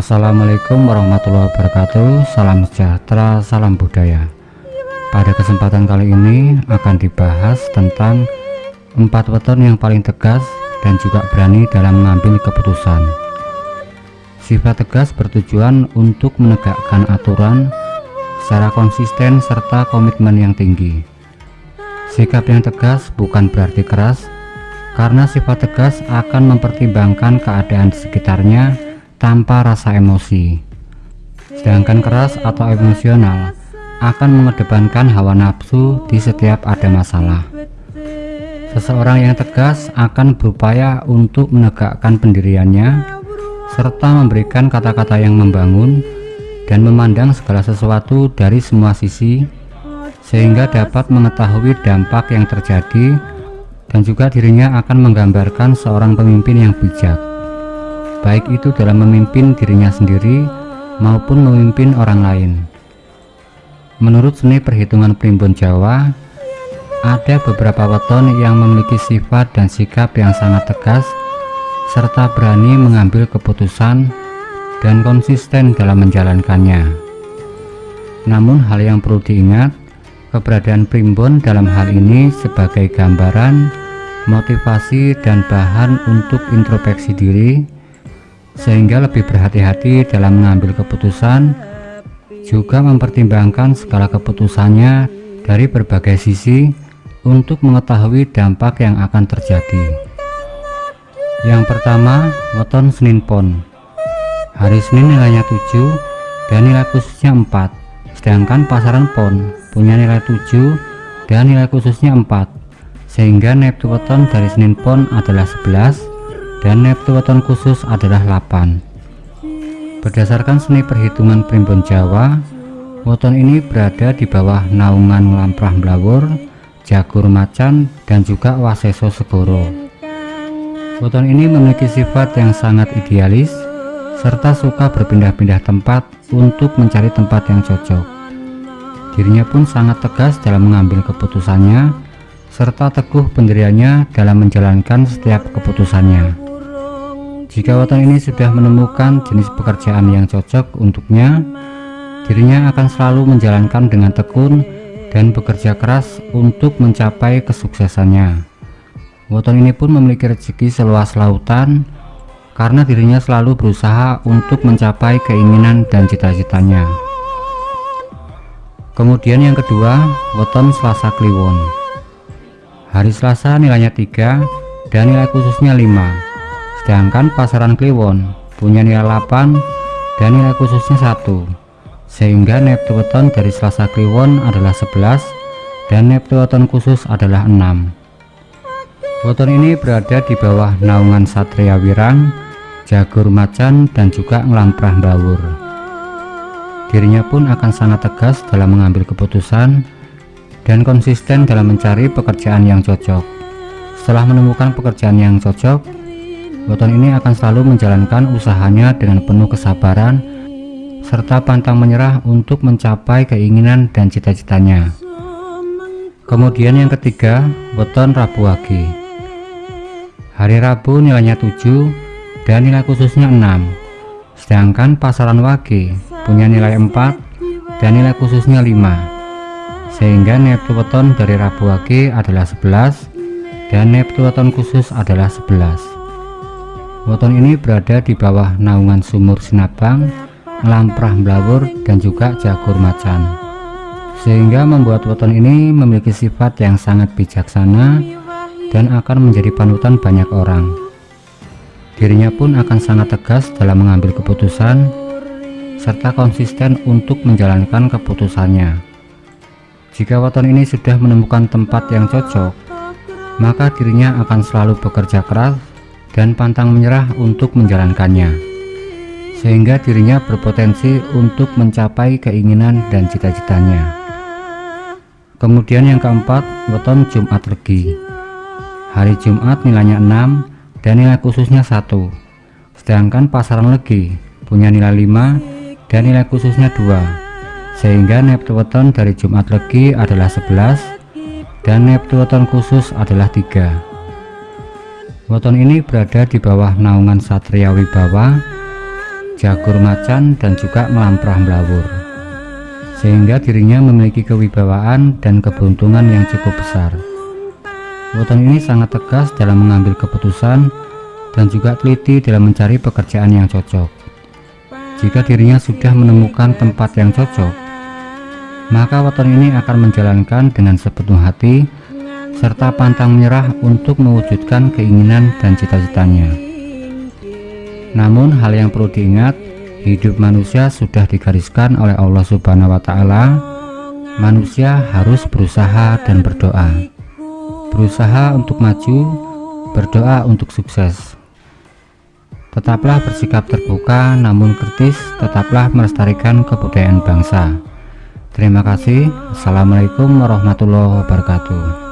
Assalamualaikum warahmatullahi wabarakatuh. Salam sejahtera, salam budaya. Pada kesempatan kali ini akan dibahas tentang Empat weton yang paling tegas dan juga berani dalam mengambil keputusan. Sifat tegas bertujuan untuk menegakkan aturan secara konsisten serta komitmen yang tinggi. Sikap yang tegas bukan berarti keras karena sifat tegas akan mempertimbangkan keadaan di sekitarnya tanpa rasa emosi. Sedangkan keras atau emosional akan mengedepankan hawa nafsu di setiap ada masalah. Seseorang yang tegas akan berupaya untuk menegakkan pendiriannya serta memberikan kata-kata yang membangun dan memandang segala sesuatu dari semua sisi sehingga dapat mengetahui dampak yang terjadi dan juga dirinya akan menggambarkan seorang pemimpin yang bijak baik itu dalam memimpin dirinya sendiri maupun memimpin orang lain. Menurut seni perhitungan primbon Jawa, ada beberapa weton yang memiliki sifat dan sikap yang sangat tegas serta berani mengambil keputusan dan konsisten dalam menjalankannya. Namun hal yang perlu diingat, keberadaan primbon dalam hal ini sebagai gambaran, motivasi dan bahan untuk introspeksi diri sehingga lebih berhati-hati dalam mengambil keputusan juga mempertimbangkan segala keputusannya dari berbagai sisi untuk mengetahui dampak yang akan terjadi. Yang pertama weton Senin Pon. Hari Senin nilainya 7 dan nilai khususnya 4 sedangkan pasaran Pon punya nilai 7 dan nilai khususnya 4 sehingga Neptu weton dari Senin Pon adalah 11 dan neptu weton khusus adalah 8 berdasarkan seni perhitungan primbon Jawa weton ini berada di bawah naungan lamprah blawur jagur macan dan juga waseso segoro. Weton ini memiliki sifat yang sangat idealis serta suka berpindah-pindah tempat untuk mencari tempat yang cocok. Dirinya pun sangat tegas dalam mengambil keputusannya serta teguh pendiriannya dalam menjalankan setiap keputusannya jika weton ini sudah menemukan jenis pekerjaan yang cocok untuknya, dirinya akan selalu menjalankan dengan tekun dan bekerja keras untuk mencapai kesuksesannya. Weton ini pun memiliki rezeki seluas lautan karena dirinya selalu berusaha untuk mencapai keinginan dan cita-citanya. Kemudian yang kedua, weton Selasa Kliwon. Hari Selasa nilainya 3 dan nilai khususnya 5 sedangkan pasaran Kliwon punya nilai 8 dan nilai khususnya 1 sehingga Neptuton dari Selasa Kliwon adalah 11 dan Neptuton khusus adalah 6 weton ini berada di bawah naungan Satria Wirang Jagur Macan dan juga Ngelamprah Bawur dirinya pun akan sangat tegas dalam mengambil keputusan dan konsisten dalam mencari pekerjaan yang cocok. Setelah menemukan pekerjaan yang cocok Weton ini akan selalu menjalankan usahanya dengan penuh kesabaran serta pantang menyerah untuk mencapai keinginan dan cita-citanya. Kemudian yang ketiga, weton Rabu Wage. Hari Rabu nilainya 7 dan nilai khususnya 6. Sedangkan pasaran Wage punya nilai 4 dan nilai khususnya 5. Sehingga neptu weton dari Rabu Wage adalah 11 dan neptu weton khusus adalah 11. Weton ini berada di bawah naungan sumur Sinabang, Lamprah Blawur dan juga Jagur Macan. Sehingga membuat weton ini memiliki sifat yang sangat bijaksana dan akan menjadi panutan banyak orang. Dirinya pun akan sangat tegas dalam mengambil keputusan serta konsisten untuk menjalankan keputusannya. Jika weton ini sudah menemukan tempat yang cocok, maka dirinya akan selalu bekerja keras dan pantang menyerah untuk menjalankannya sehingga dirinya berpotensi untuk mencapai keinginan dan cita-citanya. Kemudian yang keempat weton Jumat Legi hari Jumat nilainya 6 dan nilai khususnya satu. Sedangkan pasaran Legi punya nilai 5 dan nilai khususnya 2 sehingga neptu weton dari Jumat Legi adalah 11 dan neptu weton khusus adalah 3 Weton ini berada di bawah naungan Satria Wibawa, jagur macan dan juga melamprah melawur sehingga dirinya memiliki kewibawaan dan keberuntungan yang cukup besar. Weton ini sangat tegas dalam mengambil keputusan dan juga teliti dalam mencari pekerjaan yang cocok. Jika dirinya sudah menemukan tempat yang cocok maka weton ini akan menjalankan dengan sepenuh hati serta pantang menyerah untuk mewujudkan keinginan dan cita-citanya namun hal yang perlu diingat, hidup manusia sudah digariskan oleh Allah Subhanahu wa taala. Manusia harus berusaha dan berdoa. Berusaha untuk maju, berdoa untuk sukses. Tetaplah bersikap terbuka namun kritis, tetaplah melestarikan kebudayaan bangsa. Terima kasih. Assalamualaikum warahmatullahi wabarakatuh.